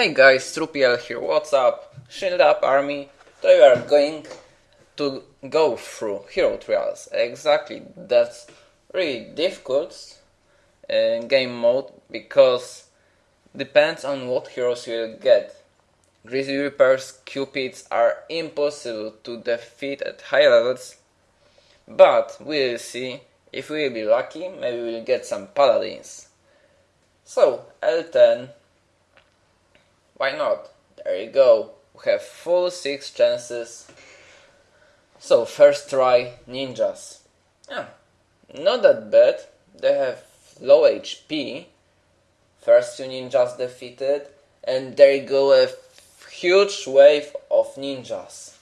Hey guys, Trupiel here, what's up? Shield up army. Today we are going to go through hero trials. Exactly, that's really difficult in game mode because depends on what heroes you will get. Grizzly Reapers, Cupids are impossible to defeat at high levels, but we'll see if we'll be lucky, maybe we'll get some Paladins. So, L10 why not? There you go. We have full 6 chances. So first try ninjas. Yeah, not that bad. They have low HP. First two ninjas defeated. And there you go a huge wave of ninjas.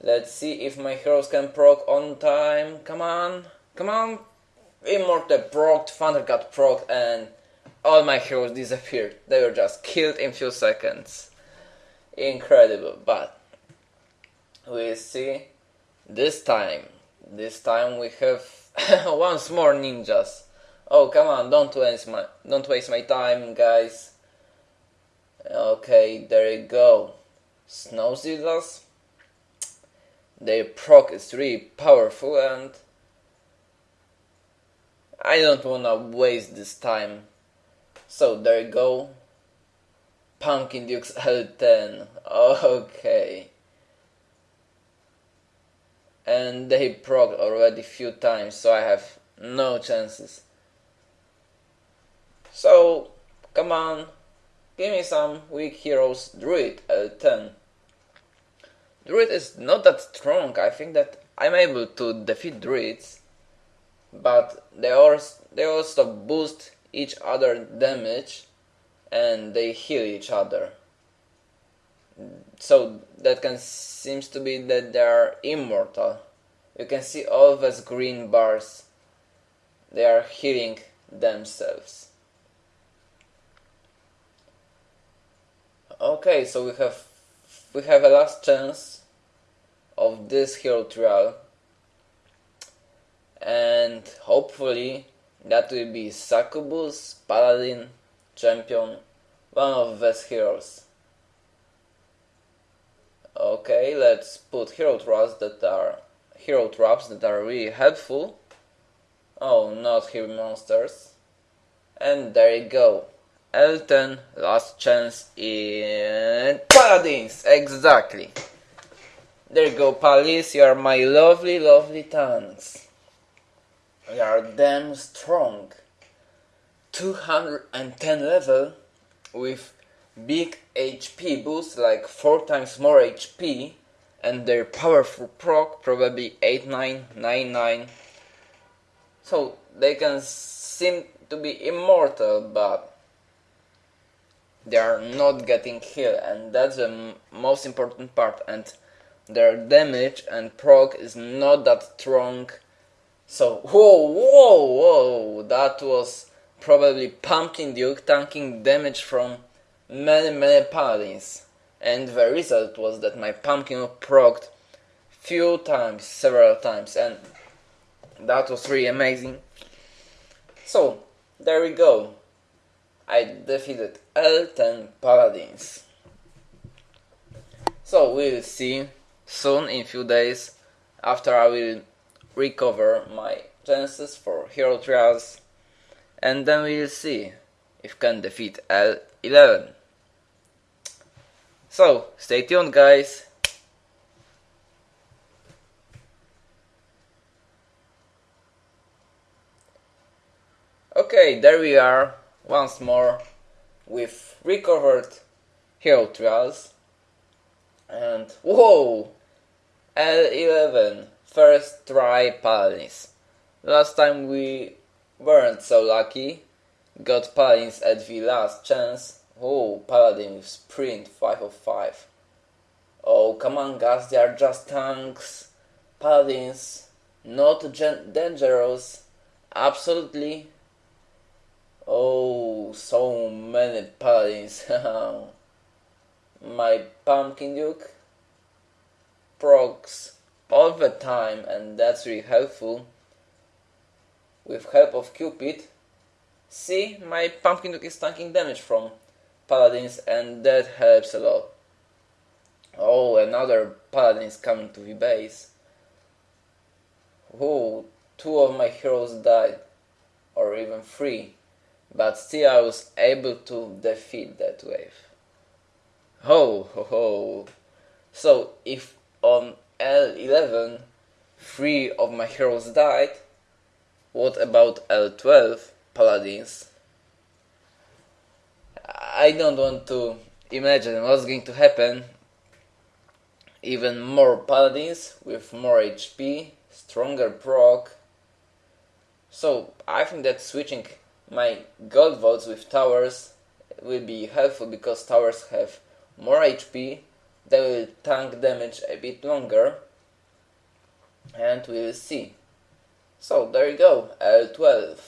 Let's see if my heroes can proc on time. Come on, come on. Immortal proc, Thunder God proc, and all my heroes disappeared. They were just killed in few seconds. Incredible, but we see this time. This time we have once more ninjas. Oh come on! Don't waste my don't waste my time, guys. Okay, there you go. Snowzillas. Their proc is really powerful and I don't wanna waste this time so there you go. Pumpkin Dukes L10. Okay. And they proc already few times, so I have no chances. So, come on, give me some weak heroes. Druid L10. Druid is not that strong. I think that I'm able to defeat Druids, but they also, they also boost each other damage and they heal each other. So that can seems to be that they are immortal. You can see all those green bars. They are healing themselves. Okay, so we have we have a last chance of this hero trial and hopefully that will be Succubus, Paladin, Champion, one of the best heroes. Okay, let's put hero traps that are hero traps that are really helpful. Oh, not hero monsters. And there you go. L10, last chance in Paladins, exactly. There you go, Palis, you are my lovely, lovely tanks. We are damn strong. 210 level with big HP boost like 4 times more HP and their powerful proc probably 8999 so they can seem to be immortal but they are not getting killed and that's the most important part and their damage and proc is not that strong so, whoa, whoa, whoa, that was probably Pumpkin Duke tanking damage from many, many paladins. And the result was that my Pumpkin procced few times, several times, and that was really amazing. So, there we go. I defeated L10 paladins. So, we'll see soon in few days after I will recover my chances for hero trials and then we'll see if can defeat L11. So, stay tuned guys. Okay, there we are once more with recovered hero trials and whoa L11 First try Paladins. Last time we weren't so lucky. Got Paladins at the last chance. Oh, Paladin with sprint 5 of 5. Oh, come on guys, they are just tanks. Paladins, not dangerous. Absolutely. Oh, so many Paladins. My Pumpkin Duke. Procs all the time and that's really helpful with help of Cupid see my pumpkin duke is tanking damage from paladins and that helps a lot. Oh, another paladin is coming to the base. Oh, two of my heroes died, or even three, but still I was able to defeat that wave. Ho ho ho! So if on L11 three of my heroes died, what about L12 paladins? I don't want to imagine what's going to happen. Even more paladins with more HP, stronger proc. So I think that switching my gold vaults with towers will be helpful because towers have more HP, they will tank damage a bit longer, and we will see. So there you go, L12.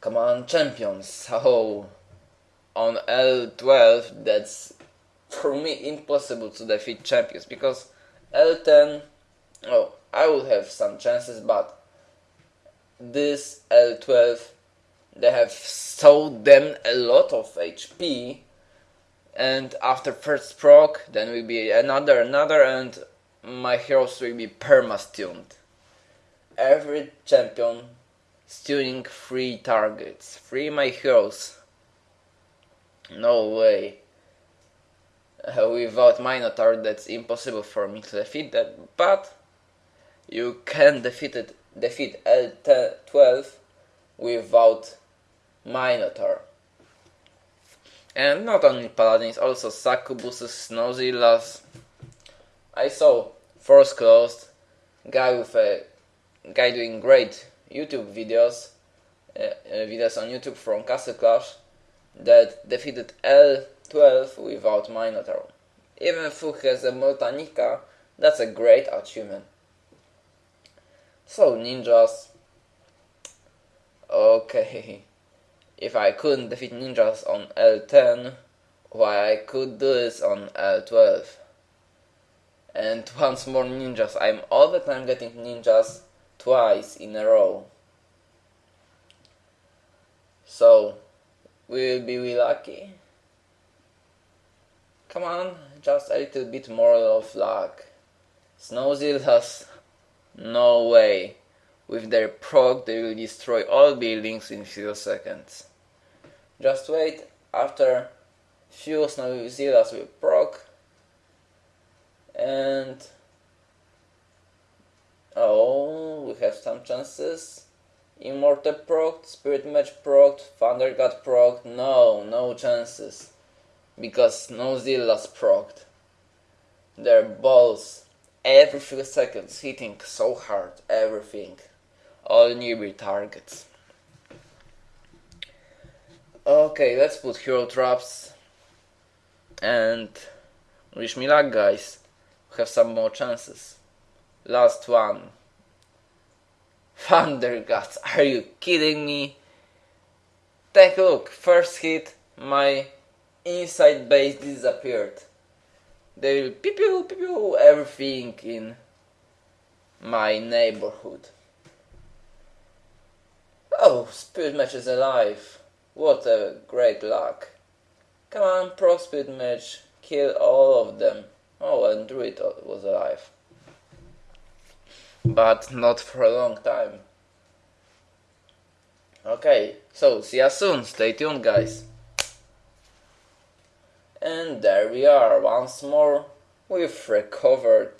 Come on, champions. Oh, on L12, that's for me impossible to defeat champions because L10, oh, I will have some chances, but this L12, they have so damn a lot of HP, and after first proc, then will be another, another, and my heroes will be perma-stunned every champion stealing three targets. Three my heroes. No way. Uh, without Minotaur that's impossible for me to defeat that, but you can defeat it, defeat L12 without Minotaur. And not only paladins, also succubuses, snowzillas. I saw Force Closed, guy with a guy doing great YouTube videos, uh, uh, videos on YouTube from Castle Clash that defeated L12 without Minotaur. Even if he has a Moltanica, that's a great achievement. So ninjas. Okay. If I couldn't defeat ninjas on L10, why I could do this on L12. And once more ninjas, I'm all the time getting ninjas twice in a row. So, will be we lucky? Come on, just a little bit more of luck. Snowzillas, no way. With their proc, they will destroy all buildings in few seconds. Just wait, after few snow Snowzillas will proc, and Oh, we have some chances. Immortal proc, Spirit Mage proc, Thunder God proc. No, no chances. Because Snowzillas proc. Their balls every few seconds hitting so hard, everything. All nearby targets. Okay, let's put hero traps and wish me luck guys. We have some more chances. Last one. Thunder Gods, are you kidding me? Take a look, first hit, my inside base disappeared. They will pew pew pew pew everything in my neighborhood. Oh, Spirit Mage is alive. What a great luck. Come on, Pro Spirit Mage, kill all of them. Oh, and Druid was alive but not for a long time. Okay, so see you soon, stay tuned guys. And there we are, once more, we've recovered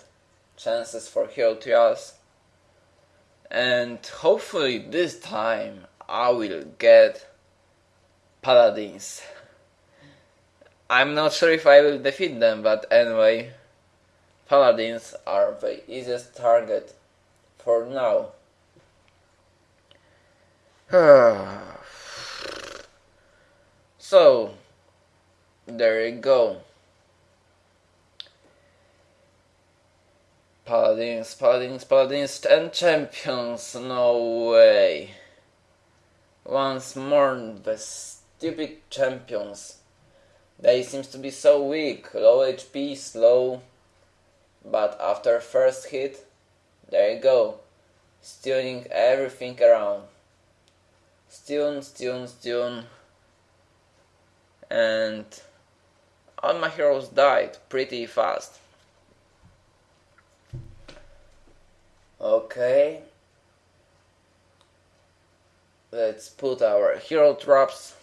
chances for hero trials. And hopefully this time I will get paladins. I'm not sure if I will defeat them, but anyway, paladins are the easiest target for now. so, there you go. Paladins, Paladins, Paladins, and champions, no way. Once more, the stupid champions. They seems to be so weak, low HP, slow, but after first hit, there you go. stealing everything around. Stun, stun, stun. and all my heroes died pretty fast. Okay. Let's put our hero traps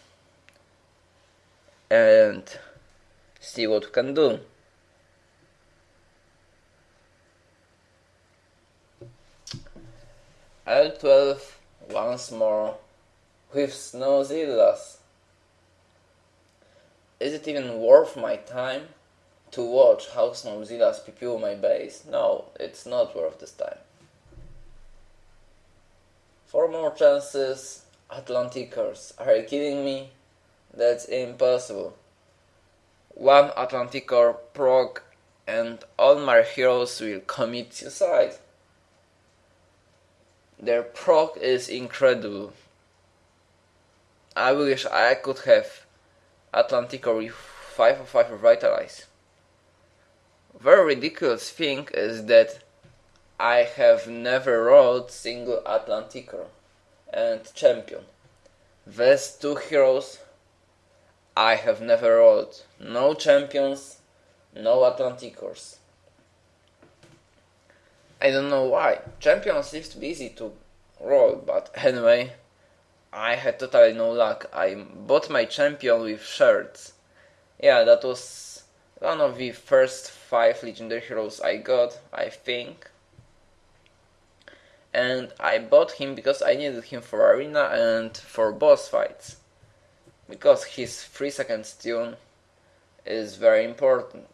and see what we can do. L12 once more with Snowzillas. Is it even worth my time to watch how Snowzillas PPU my base? No, it's not worth this time. Four more chances, Atlanticors. Are you kidding me? That's impossible. One Atlanticor proc and all my heroes will commit suicide. Their proc is incredible. I wish I could have Atlanticor with 5 of 5 Revitalize. Very ridiculous thing is that I have never rolled single Atlanticor and champion. These two heroes I have never rolled. No champions, no Atlanticors. I don't know why. Champions seems be easy to roll, but anyway, I had totally no luck. I bought my champion with shards. Yeah, that was one of the first five legendary heroes I got, I think. And I bought him because I needed him for arena and for boss fights. Because his 3 second stun is very important.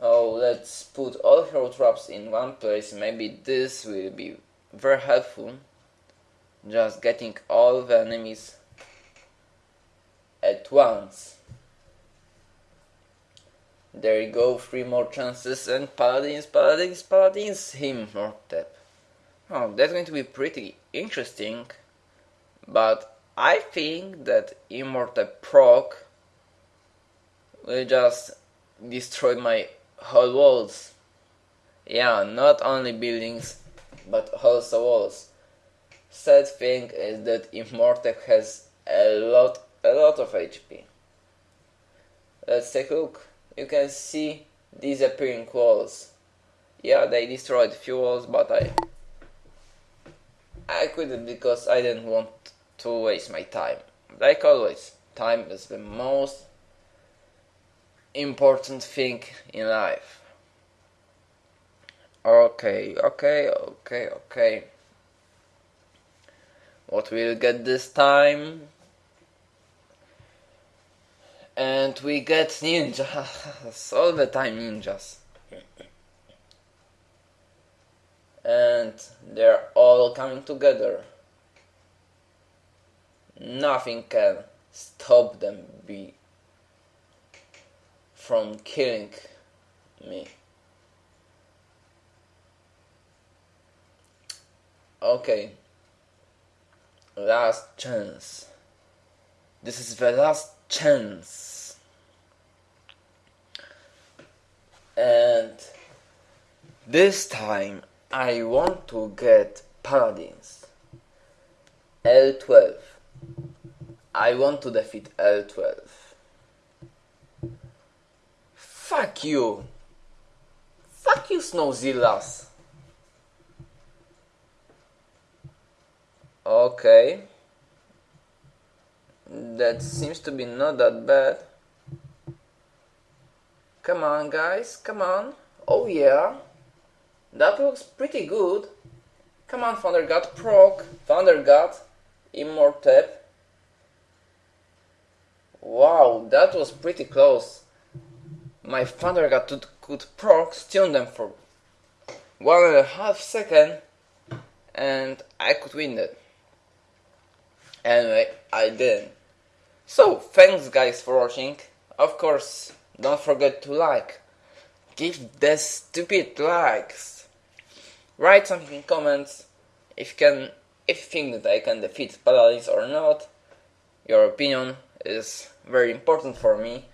Oh, let's put all hero traps in one place. Maybe this will be very helpful. Just getting all the enemies at once. There you go, three more chances and paladins, paladins, paladins, him more tap. Oh, that's going to be pretty interesting. But I think that Immortep proc will just destroy my whole walls. Yeah, not only buildings, but also walls. Sad thing is that Immortep has a lot, a lot of HP. Let's take a look. You can see disappearing walls. Yeah, they destroyed few walls, but I I quit it because I didn't want to waste my time. Like always, time is the most important thing in life. Okay, okay, okay, okay. What we'll get this time? And we get ninjas, all the time ninjas. And they're all coming together. Nothing can stop them be from killing me. Okay. Last chance. This is the last chance. And this time I want to get paladins. L12. I want to defeat L12. Fuck you! Fuck you, Snowzillas! Okay. That seems to be not that bad. Come on, guys, come on. Oh yeah. That looks pretty good. Come on, Thunder God, proc, Thunder God, Immortep. Wow, that was pretty close my Thunder God could proc stun them for one and a half second and I could win it. Anyway, I didn't. So, thanks guys for watching. Of course, don't forget to like. Give the stupid likes. Write something in comments if you can if you think that I can defeat paladins or not. Your opinion is very important for me.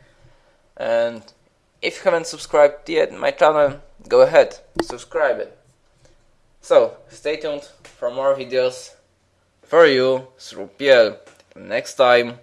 And if you haven't subscribed yet my channel, go ahead, subscribe it. So, stay tuned for more videos for you Trupiel. Next time.